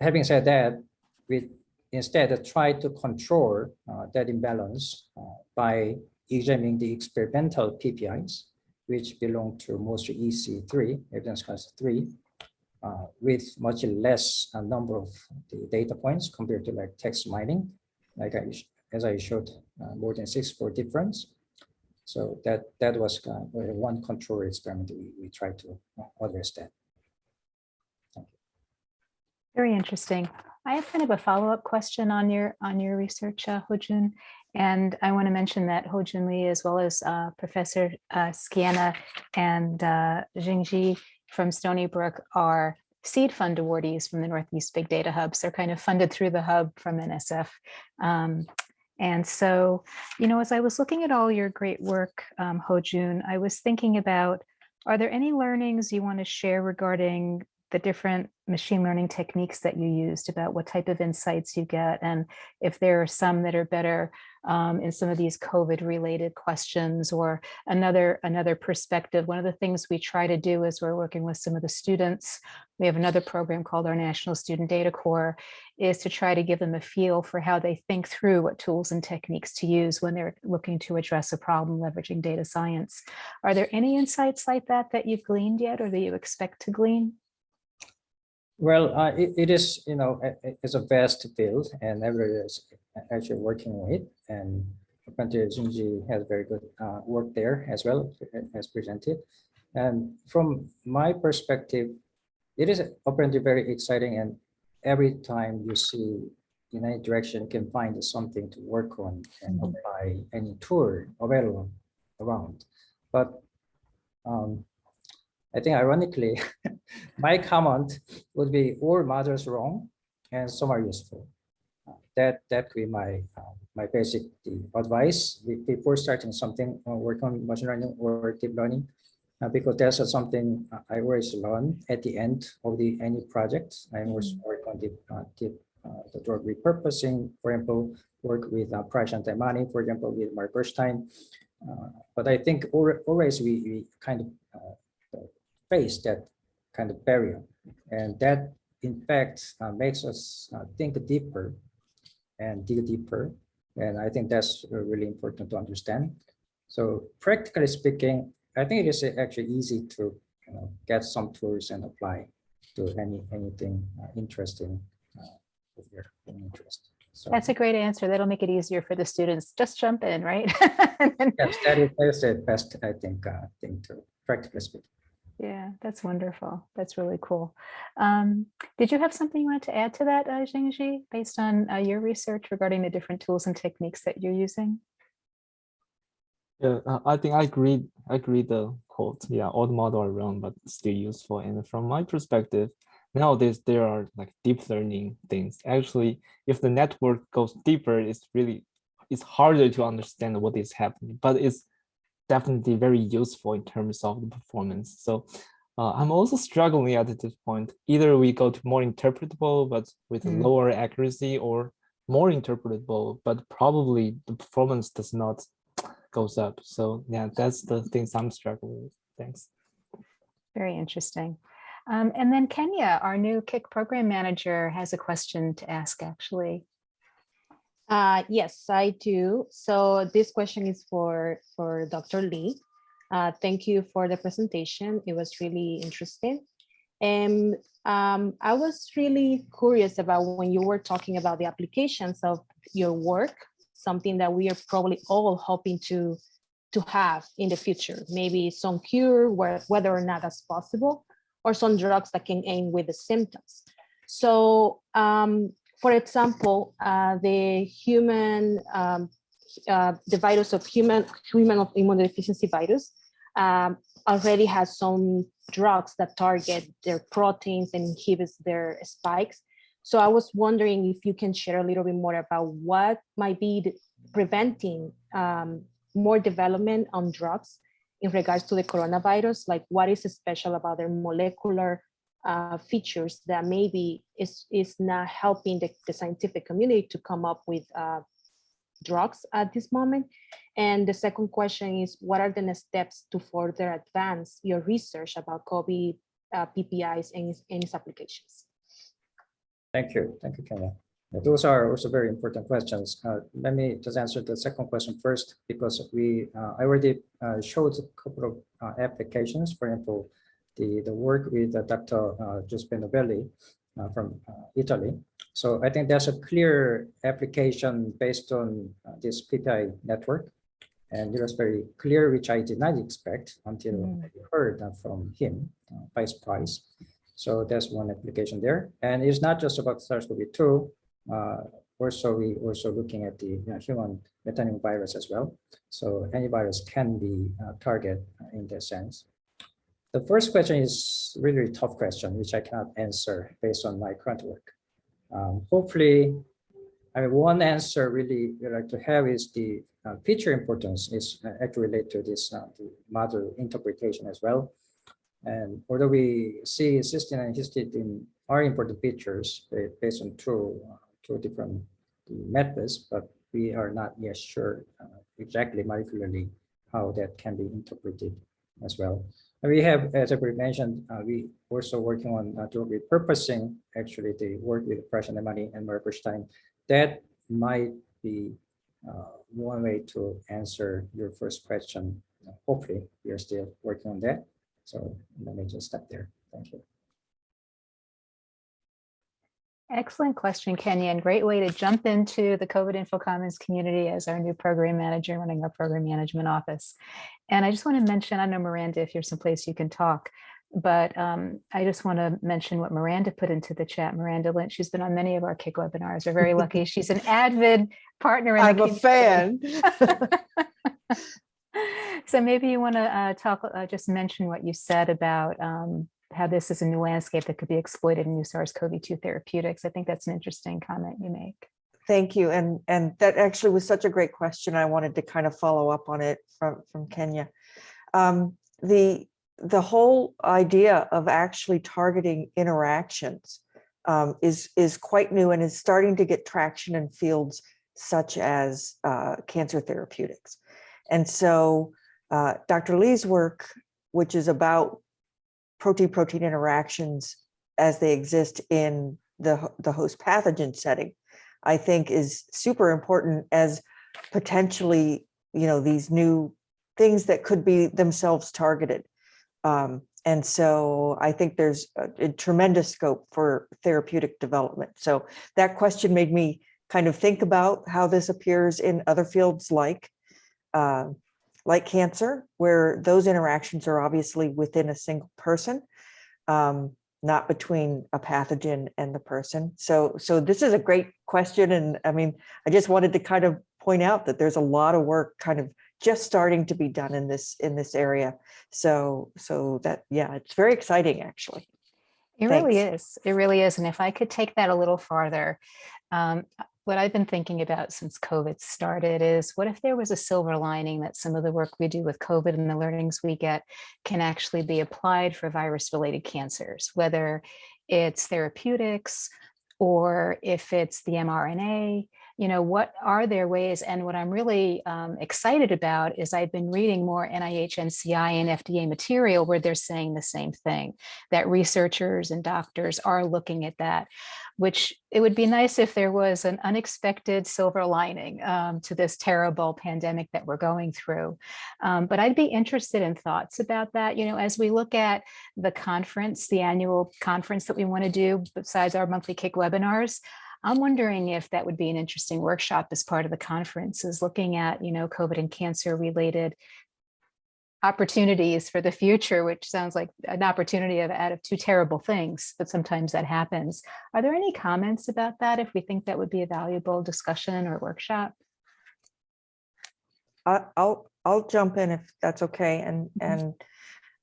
having said that we instead try to control uh, that imbalance uh, by examining the experimental PPIs which belong to mostly EC3 evidence class 3 uh, with much less uh, number of the data points compared to like text mining, like I, as I showed, uh, more than six for difference. So that that was uh, one control experiment we, we tried to uh, address that. Very interesting. I have kind of a follow-up question on your on your research, uh, Hojun. And I want to mention that Hojun Lee, as well as uh, Professor uh, and uh, Xingzhi from Stony Brook are seed fund awardees from the Northeast Big Data Hubs. They're kind of funded through the hub from NSF. Um, and so, you know, as I was looking at all your great work, um, Hojun, I was thinking about, are there any learnings you want to share regarding the different machine learning techniques that you used about what type of insights you get and if there are some that are better um, in some of these COVID related questions or another another perspective. One of the things we try to do is we're working with some of the students. We have another program called our National Student Data Corps is to try to give them a feel for how they think through what tools and techniques to use when they're looking to address a problem leveraging data science. Are there any insights like that that you've gleaned yet or that you expect to glean? Well, uh, it, it is, you know, a- it's a vast field and everybody is actually working with it. And apparently Xingzhi has very good uh, work there as well as presented. And from my perspective, it is apparently very exciting and every time you see in any direction you can find something to work on and apply any tool available around. But um, I think ironically, [laughs] my comment would be all models wrong and some are useful. That that could be my uh, my basic advice before starting something uh, work on machine learning or deep learning. uh, because that's something I always learn at the end of the any project. I always work on the uh, deep uh, the drug repurposing, for example, work with uh, Prashant Emani, for example, with Mark Gerstein. Uh, but I think al- always we, we kind of uh, face that kind of barrier. And that, in fact, uh, makes us uh, think deeper and dig deeper. And I think that's uh, really important to understand. So practically speaking, I think it is actually easy to you know, get some tools and apply to any anything uh, interesting uh, with your own interest. So That's a great answer. That'll make it easier for the students. Just jump in, right? Then- [laughs] yes, that is, that is the best, I think, uh, thing to practically speaking. Yeah, that's wonderful. That's really cool. Um, did you have something you wanted to add to that, uh, Xingzhi, based on uh, your research regarding the different tools and techniques that you're using? Yeah, uh, I think I agree. I agree the quote. Yeah, the model wrong, but still useful. And from my perspective, nowadays there are like deep learning things. Actually, if the network goes deeper, it's really it's harder to understand what is happening, but it's definitely very useful in terms of the performance. So uh, I'm also struggling at this point. Either we go to more interpretable, but with Mm. lower accuracy, or more interpretable, but probably the performance does not goes up. So yeah, that's the things I'm struggling with. Thanks. Very interesting. Um, and then Kenya, our new CIC program manager, has a question to ask actually. Uh, yes, I do. So this question is for, for Dr. Lee. Uh, thank you for the presentation. It was really interesting. And um, I was really curious about when you were talking about the applications of your work, something that we are probably all hoping to, to have in the future, maybe some cure, whether or not that's possible, or some drugs that can aim with the symptoms. So um, for example, uh, the human, um, uh, the virus of human, human of immunodeficiency virus um, already has some drugs that target their proteins and inhibits their spikes. So I was wondering if you can share a little bit more about what might be preventing um, more development on drugs in regards to the coronavirus, like what is special about their molecular uh, features that maybe is, is not helping the, the scientific community to come up with uh, drugs at this moment. And the second question is, what are the next steps to further advance your research about COVID uh, PPIs and its, and its applications? Thank you. Thank you, Kenya. Those are also very important questions. Uh, Let me just answer the second question first, because we, uh, I already uh, showed a couple of uh, applications, for example, the, the work with uh, Dr. uh, Giuseppe Novelli uh, from uh, Italy. So I think there's a clear application based on uh, this PPI network. And it was very clear, which I did not expect until Mm. I heard uh, from him by surprise. So that's one application there. And it's not just about SARS-CoV-2. uh, Also, we also looking at the you know, human metapneumovirus as well. So any virus can be target in that sense. The first question is really a tough question, which I cannot answer based on my current work. Um, Hopefully, I mean, one answer really we like to have is the uh, feature importance is uh, actually related to this uh, model interpretation as well. And although we see cysteine and histidine are important features based on two, uh, two different methods, but we are not yet sure uh, exactly molecularly how that can be interpreted as well. And we have, as I mentioned, uh, we also working on uh, drug repurposing, actually the work with Prashant Emani and Mark Gerstein. That might be uh, one way to answer your first question. Hopefully, we are still working on that. So let me just stop there. Thank you. Excellent question, Kenya, and great way to jump into the COVID Info Commons community as our new program manager running our program management office. And I just want to mention, I know Miranda, if you're someplace you can talk, but um, I just want to mention what Miranda put into the chat. Miranda Lynch, she's been on many of our CIC webinars. We're very lucky. [laughs] She's an avid partner. in the I'm a community. fan. [laughs] So maybe you want to uh, talk, uh, just mention what you said about um, how this is a new landscape that could be exploited in new SARS-CoV-2 therapeutics. I think that's an interesting comment you make. Thank you. And, and that actually was such a great question. I wanted to kind of follow up on it from, from Kenya. Um, the, the whole idea of actually targeting interactions um, is, is quite new and is starting to get traction in fields such as uh, cancer therapeutics. And so uh, Dr. Lee's work, which is about protein-protein interactions as they exist in the, the host pathogen setting, I think is super important as potentially, you know, these new things that could be themselves targeted. Um, and so I think there's a, a tremendous scope for therapeutic development. So that question made me kind of think about how this appears in other fields like uh, like cancer, where those interactions are obviously within a single person, um, not between a pathogen and the person. So, so this is a great question. And I mean, I just wanted to kind of point out that there's a lot of work kind of just starting to be done in this, in this area. So, so that, yeah, it's very exciting, actually. It really is. It really is. And if I could take that a little farther, um, what I've been thinking about since COVID started is what if there was a silver lining that some of the work we do with COVID and the learnings we get can actually be applied for virus related cancers, whether it's therapeutics or if it's the mRNA, you know, what are their ways? And what I'm really um, excited about is I've been reading more NIH, NCI, and FDA material where they're saying the same thing, that researchers and doctors are looking at that, which it would be nice if there was an unexpected silver lining um, to this terrible pandemic that we're going through. Um, but I'd be interested in thoughts about that, you know, as we look at the conference, the annual conference that we want to do besides our monthly CIC webinars, I'm wondering if that would be an interesting workshop as part of the conference is looking at, you know, COVID and cancer related opportunities for the future, which sounds like an opportunity of out of two terrible things, but sometimes that happens. Are there any comments about that if we think that would be a valuable discussion or workshop? I'll, I'll jump in if that's okay. And, Mhm. and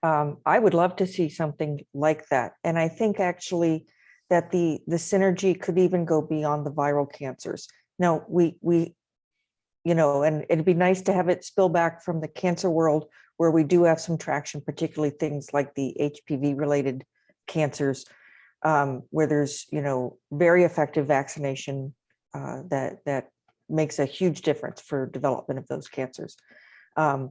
um, I would love to see something like that. And I think actually that the, the synergy could even go beyond the viral cancers. Now, we, we, you know, and it'd be nice to have it spill back from the cancer world where we do have some traction, particularly things like the HPV related cancers, um, where there's, you know, very effective vaccination uh, that, that makes a huge difference for development of those cancers. Um,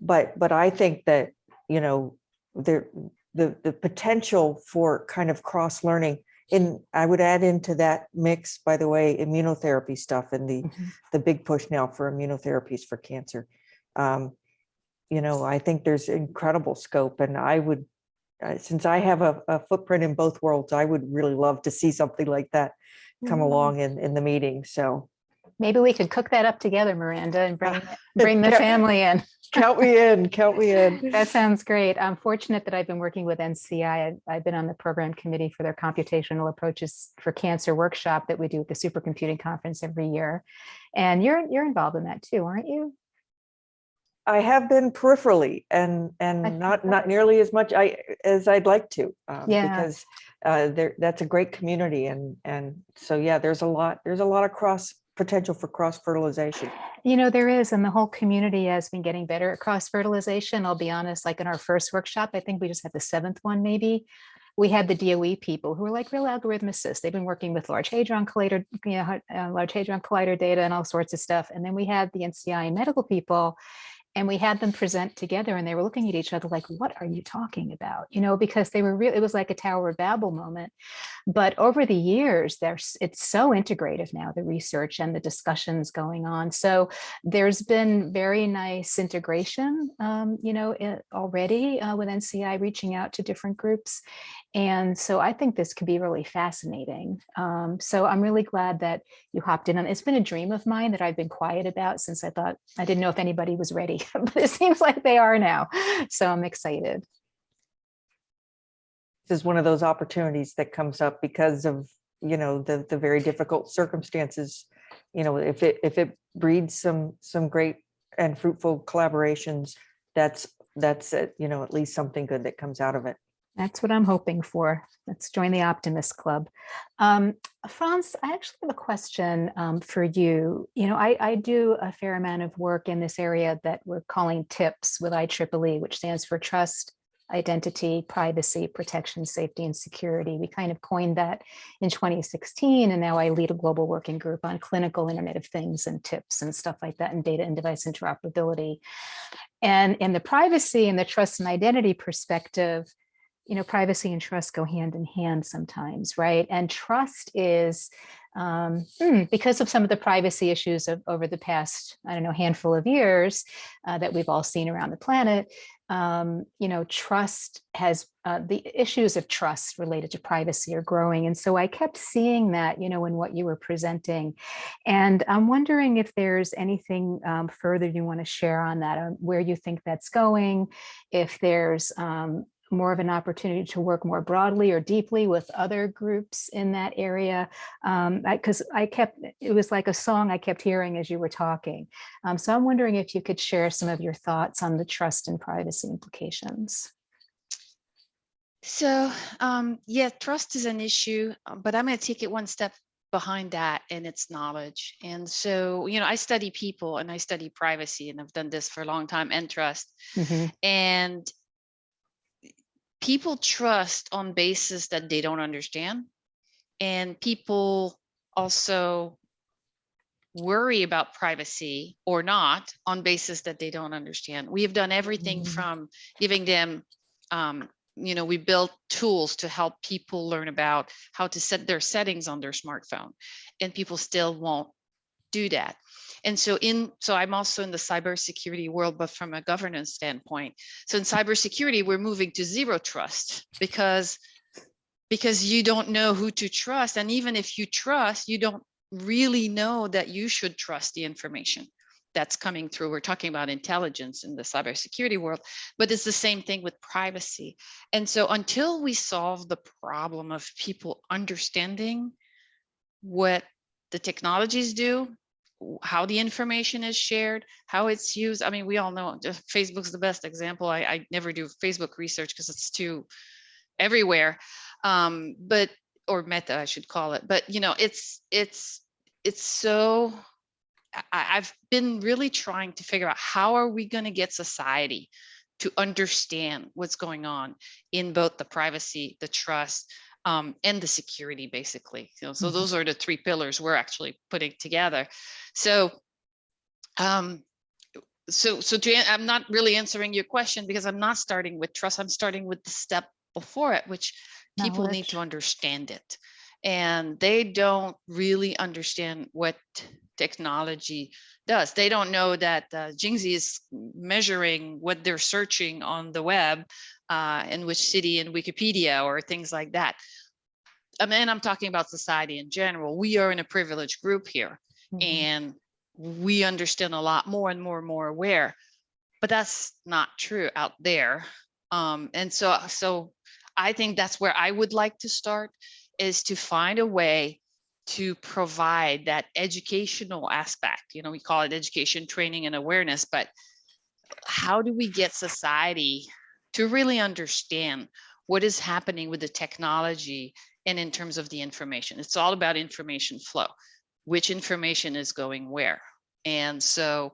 but, but I think that, you know, there, the, the potential for kind of cross learning in, I would add into that mix, by the way, immunotherapy stuff and the, Mhm. the big push now for immunotherapies for cancer. Um, you know, I think there's incredible scope and I would, uh, since I have a, a footprint in both worlds, I would really love to see something like that come Mm. along in, in the meeting. So Maybe we could cook that up together, Miranda, and bring, [laughs] bring the family in. count me in, count me in. [laughs] That sounds great. I'm fortunate that I've been working with NCI. I've- I've been on the program committee for their computational approaches for cancer workshop that we do at the supercomputing conference every year. And you're, you're involved in that too, aren't you? I have been peripherally and, and not, not nearly as much I, as I'd like to. um, Yeah. Because uh, there, that's a great community and, and so, yeah, there's a lot, there's a lot of cross, potential for cross fertilization. You know, there is, and the whole community has been getting better at cross fertilization. I'll be honest, like in our first workshop, I think we just had the seventh one maybe. We had the DOE people who were like real algorithmicists. They've been working with Large Hadron Collider, you know, uh, Large Hadron Collider data and all sorts of stuff. And then we had the NCI medical people and we had them present together and they were looking at each other like, what are you talking about? You know, because they were real, it was like a Tower of Babel moment. But over the years, there's it's so integrative now, the research and the discussions going on. So there's been very nice integration, um, you know, i- already uh, with NCI reaching out to different groups. And so I think this could be really fascinating. Um, so I'm really glad that you hopped in on. It's been a dream of mine that I've been quiet about since I thought I didn't know if anybody was ready, [laughs] but it seems like they are now. So I'm excited. This is one of those opportunities that comes up because of, you know, the, the very difficult circumstances. You know, if it, if it breeds some, some great and fruitful collaborations, that's, that's, it, you know, at least something good that comes out of it. That's what I'm hoping for. Let's join the Optimist Club. Um, France, I actually have a question um, for you. You know, I, I do a fair amount of work in this area that we're calling TIPS with IEEE, which stands for Trust, Identity, Privacy, Protection, Safety, and Security. We kind of coined that in 2016, and now I lead a global working group on clinical Internet of Things and TIPS and stuff like that, and data and device interoperability. And in the privacy and the trust and identity perspective, you know, privacy and trust go hand in hand sometimes, right? And trust is um, hmm, because of some of the privacy issues of over the past, I don't know, handful of years uh, that we've all seen around the planet. Um, you know, trust has uh, the issues of trust related to privacy are growing. And so I kept seeing that, you know, in what you were presenting. And I'm wondering if there's anything um, further you want to share on that, on where you think that's going, if there's um, more of an opportunity to work more broadly or deeply with other groups in that area. Um, because I, kept, it was like a song I kept hearing as you were talking. Um, so I'm wondering if you could share some of your thoughts on the trust and privacy implications. So, um, yeah, trust is an issue, uh, but I'm going to take it one step behind that and its knowledge. And so, you know, I study people and I study privacy, and I've done this for a long time and trust. Mhm. And people trust on basis that they don't understand. And people also worry about privacy or not on basis that they don't understand. We have done everything Mm. from giving them, um, you know, we built tools to help people learn about how to set their settings on their smartphone, and people still won't do that. And so in, so I'm also in the cybersecurity world, but from a governance standpoint. So in mm-hmm. cybersecurity, we're moving to zero trust because because you don't know who to trust. And even if you trust, you don't really know that you should trust the information that's coming through. We're talking about intelligence in the cybersecurity world, but it's the same thing with privacy. And so until we solve the problem of people understanding what the technologies do, how the information is shared, how it's used. I mean, we all know Facebook's the best example. I, I never do Facebook research because it's too everywhere. Um, but or meta, I should call it. But you know, it's it's it's so I, I've been really trying to figure out how are we going to get society to understand what's going on in both the privacy, the trust, um, and the security, basically. You know, so Mhm. those are the three pillars we're actually putting together. So, um, so, so to, I'm not really answering your question because I'm not starting with trust. I'm starting with the step before it, which people need to understand it. And they don't really understand what technology does. They don't know that uh, Xingzhi is measuring what they're searching on the web uh, in which city in Wikipedia or things like that. I mean, I'm talking about society in general. We are in a privileged group here Mhm. and we understand a lot more and more and more aware but that's not true out there um and so so i think that's where i would like to start is to find a way to provide that educational aspect you know we call it education training and awareness but how do we get society to really understand what is happening with the technology and in terms of the information it's all about information flow which information is going where. And so,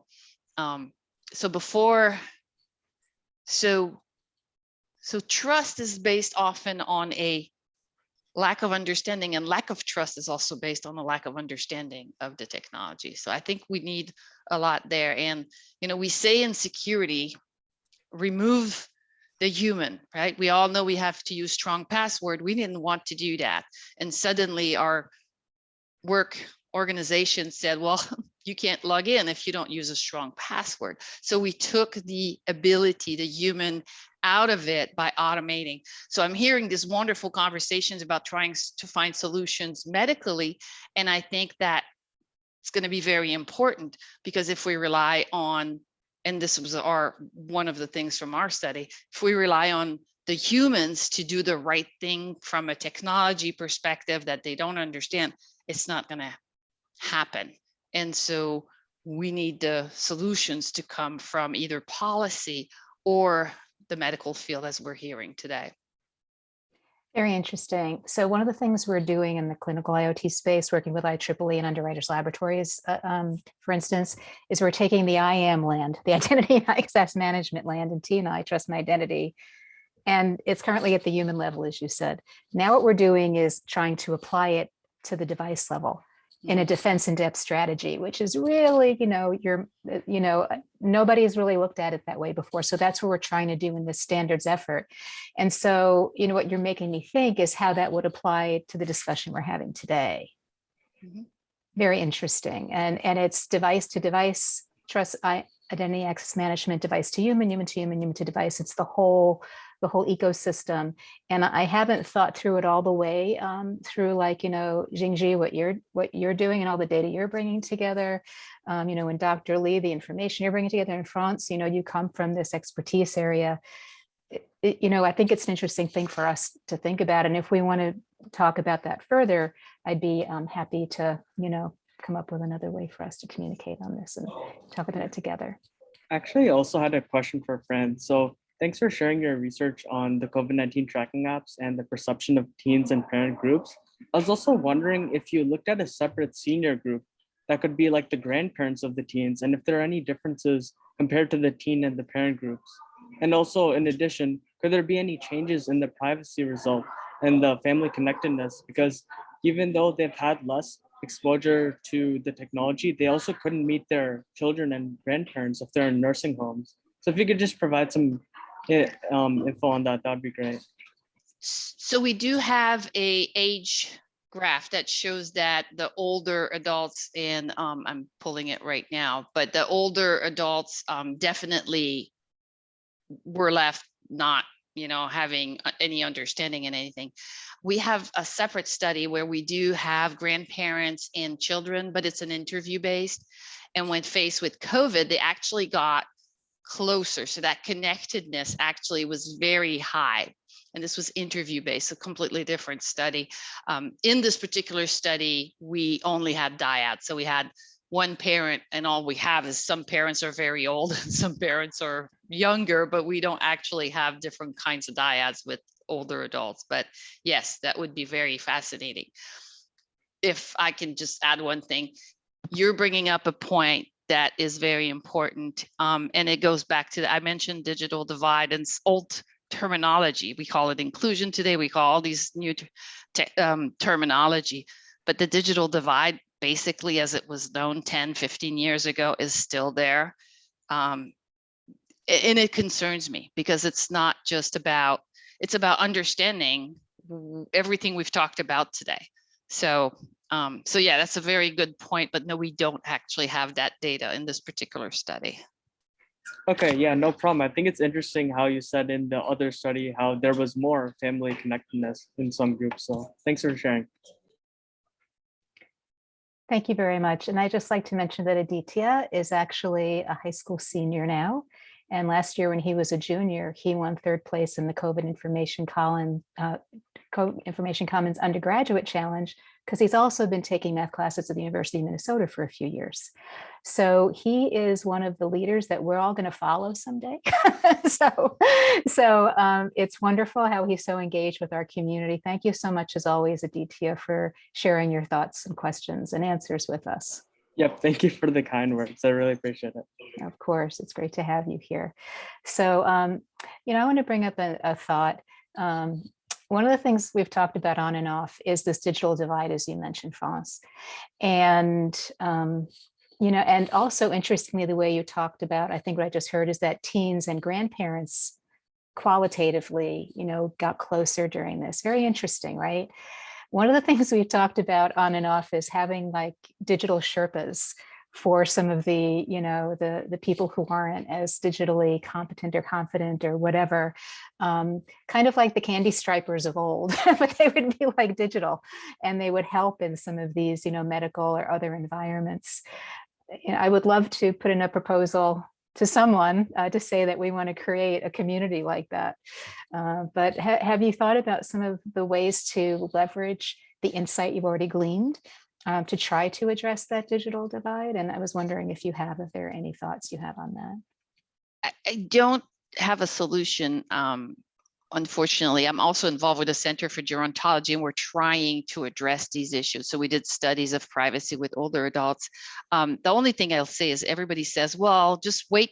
um, so before, so, so trust is based often on a lack of understanding and lack of trust is also based on a lack of understanding of the technology. So I think we need a lot there. And, you know, we say in security, remove the human, right? We all know we have to use strong password. We didn't want to do that. And suddenly our work organization said, well, [laughs] you can't log in if you don't use a strong password. So we took the ability, the human out of it by automating. So I'm hearing these wonderful conversations about trying to find solutions medically. And I think that it's going to be very important because if we rely on, and this was our, one of the things from our study, if we rely on the humans to do the right thing from a technology perspective that they don't understand, it's not going to happen. And so we need the solutions to come from either policy or the medical field as we're hearing today. Very interesting. So one of the things we're doing in the clinical IoT space, working with IEEE and Underwriters Laboratories, uh, um, for instance, is we're taking the IAM land, the [laughs] Identity and Access Management land in TNI, Trust and Identity, and it's currently at the human level, as you said. Now what we're doing is trying to apply it to the device level in a defense in depth strategy, which is really, you know, you're, uh, you know, uh, nobody has really looked at it that way before. So that's what we're trying to do in this standards effort. And so, you know, what you're making me think is how that would apply to the discussion we're having today. Mhm. Very interesting. And, and it's device to device, trust, identity access management, device to human, human to human, human to device. It's the whole, the whole ecosystem. And I haven't thought through it all the way um, through like, you know, Xingzhi, what you're, what you're doing and all the data you're bringing together. Um, you know, and Dr. Lee, the information you're bringing together in France, you know, you come from this expertise area it- it- you know, I think it's an interesting thing for us to think about. And if we want to talk about that further, I'd be um, happy to, you know, come up with another way for us to communicate on this and talk about it together. Actually, I also had a question for Fran. So thanks for sharing your research on the COVID-19 tracking apps and the perception of teens and parent groups. I was also wondering if you looked at a separate senior group that could be like the grandparents of the teens and if there are any differences compared to the teen and the parent groups. And also in addition, could there be any changes in the privacy result and the family connectedness? Because even though they've had less exposure to the technology, they also couldn't meet their children and grandparents if they're in nursing homes. So if you could just provide some eh, um, info on that, that'd be great. So we do have a age graph that shows that the older adults and um, I'm pulling it right now, but the older adults um, definitely were left not, you know, having any understanding in anything. We have a separate study where we do have grandparents and children, but it's an interview based. And when faced with COVID, they actually got closer. So that connectedness actually was very high. And this was interview based, a completely different study. Um, in this particular study, we only had dyads. So we had one parent and all we have is some parents are very old [laughs] and some parents are younger, but we don't actually have different kinds of dyads with older adults. But yes, that would be very fascinating. If I can just add one thing, you're bringing up a point that is very important. Um, and it goes back to, I mentioned digital divide and old terminology. We call it inclusion today. We call all these new um, terminology, but the digital divide, basically as it was known 10, 15 years ago is still there. Um, and it concerns me because it's not just about, it's about understanding everything we've talked about today. So, um, so yeah, that's a very good point, but no, we don't actually have that data in this particular study. Okay, yeah, no problem. I think it's interesting how you said in the other study how there was more family connectedness in some groups. So thanks for sharing. Thank you very much. And I just like to mention that Aditya is actually a high school senior now. And last year when he was a junior, he won third place in the COVID Information Column, uh, Co- Information Commons Undergraduate Challenge because he's also been taking math classes at the University of Minnesota for a few years. So he is one of the leaders that we're all going to follow someday. [laughs] so so um, it's wonderful how he's so engaged with our community. Thank you so much, as always, Aditya, for sharing your thoughts and questions and answers with us. Yep, thank you for the kind words. I really appreciate it. Of course, it's great to have you here. So, um, you know, I want to bring up a, a thought. Um, one of the things we've talked about on and off is this digital divide, as you mentioned, France. And, um, you know, and also interestingly, the way you talked about, I think what I just heard is that teens and grandparents qualitatively, you know, got closer during this. Very interesting, right? One of the things we've talked about on and off is having like digital Sherpas for some of the, you know, the, the people who aren't as digitally competent or confident or whatever, um, kind of like the candy stripers of old, [laughs] but they would be like digital and they would help in some of these, you know, medical or other environments. I would love to put in a proposal to someone uh, to say that we want to create a community like that. Uh, but ha have you thought about some of the ways to leverage the insight you've already gleaned um, to try to address that digital divide? And I was wondering if you have, if there are any thoughts you have on that. I, don't have a solution. Um, unfortunately, I'm also involved with the Center for Gerontology and we're trying to address these issues. So we did studies of privacy with older adults. Um, the only thing I'll say is everybody says, well, just wait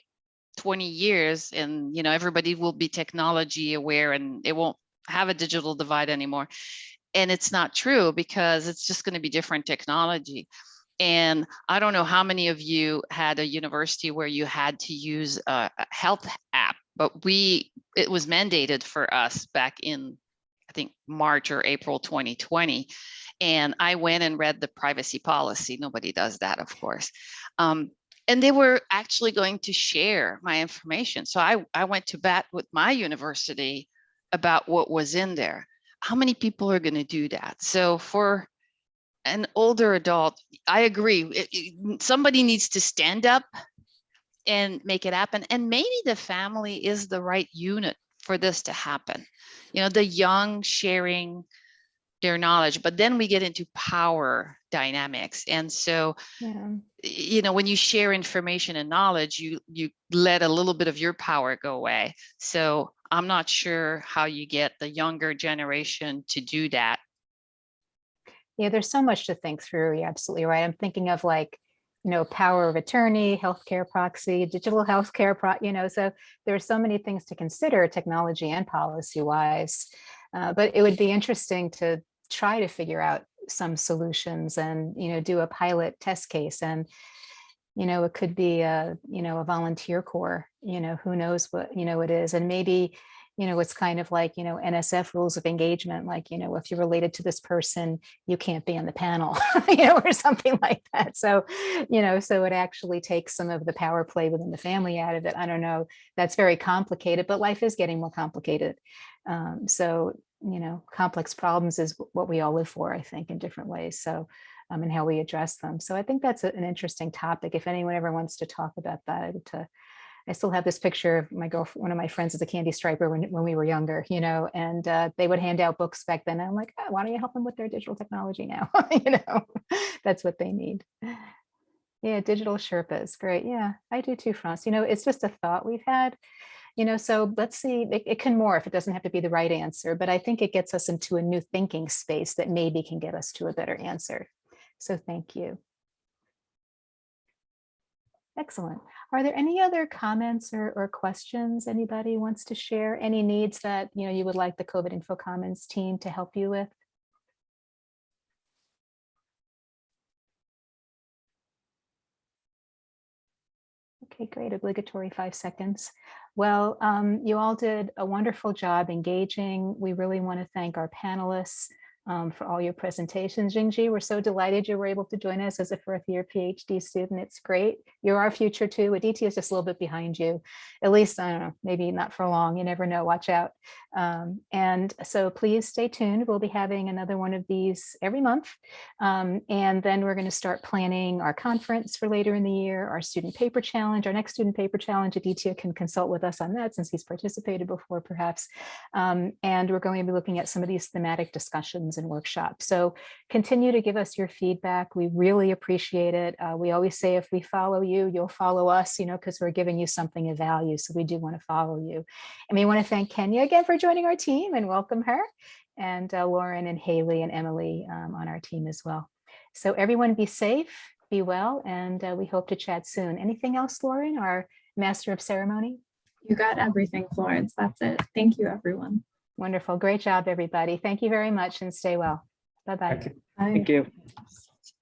20 years and you know everybody will be technology aware and it won't have a digital divide anymore. And it's not true because it's just going to be different technology. And I don't know how many of you had a university where you had to use a a health but we, it was mandated for us back in, I think, March or April 2020. And I went and read the privacy policy. Nobody does that, of course. Um, and they were actually going to share my information. So I, I went to bat with my university about what was in there. How many people are going to do that? So for an older adult, I agree. it- it- somebody needs to stand up and make it happen. And maybe the family is the right unit for this to happen. You know, the young sharing their knowledge, but then we get into power dynamics. And so, Yeah. you know, when you share information and knowledge, you you let a little bit of your power go away. So I'm not sure how you get the younger generation to do that Yeah, there's so much to think through. You're absolutely right. I'm thinking of like, you know, power of attorney, healthcare proxy, digital healthcare, pro, you know, so there are so many things to consider technology and policy wise. Uh, but it would be interesting to try to figure out some solutions and, you know, do a pilot test case and, you know, it could be a, you know, a volunteer corps, you know, who knows what, you know, it is. And maybe, you know, it's kind of like, you know, NSF rules of engagement, like, you know, if you're related to this person, you can't be on the panel, [laughs] you know, or something like that. So, you know, so it actually takes some of the power play within the family out of it. I don't know, that's very complicated, but life is getting more complicated. Um, so, you know, complex problems is what we all live for, I think, in different ways. So, um, and how we address them. So I think that's an interesting topic. If anyone ever wants to talk about that, would, uh, I still have this picture of my girlfriend, one of my friends is a candy striper when, when we were younger, you know, and uh, they would hand out books back then. I'm like, "Oh, why don't you help them with their digital technology now? [laughs] you know, that's what they need. Yeah, digital Sherpas, great. Yeah, I do too, France. You know, it's just a thought we've had, you know, so let's see, it, it can morph. If it doesn't have to be the right answer, but I think it gets us into a new thinking space that maybe can get us to a better answer. So thank you. Excellent. Are there any other comments or, or questions anybody wants to share? Any needs that, you know, you would like the COVID Info Commons team to help you with? Okay, great. Obligatory five seconds. Well, um, you all did a wonderful job engaging. We really want to thank our panelists um, for all your presentations. Xingzhi, we're so delighted you were able to join us as a fourth year PhD student. It's great. You're our future too. Aditya is just a little bit behind you. At least, I don't know, maybe not for long. You never know. Watch out. Um, and so please stay tuned. We'll be having another one of these every month. Um, and then we're going to start planning our conference for later in the year, our student paper challenge, our next student paper challenge. Aditya can consult with us on that since he's participated before perhaps. Um, and we're going to be looking at some of these thematic discussions and workshops. So continue to give us your feedback. We really appreciate it. Uh, we always say if we follow you, you'll follow us, you know, because we're giving you something of value. So we do want to follow you. And we want to thank Kenya again for joining our team and welcome her and uh, Lauren and Haley and Emily um, on our team as well. So everyone be safe, be well, and uh, we hope to chat soon. Anything else, Lauren, our master of ceremony? You got everything, Florence. That's it. Thank you, everyone. Wonderful. Great job, everybody. Thank you very much and stay well. Bye-bye. Thank you. Bye. Thank you.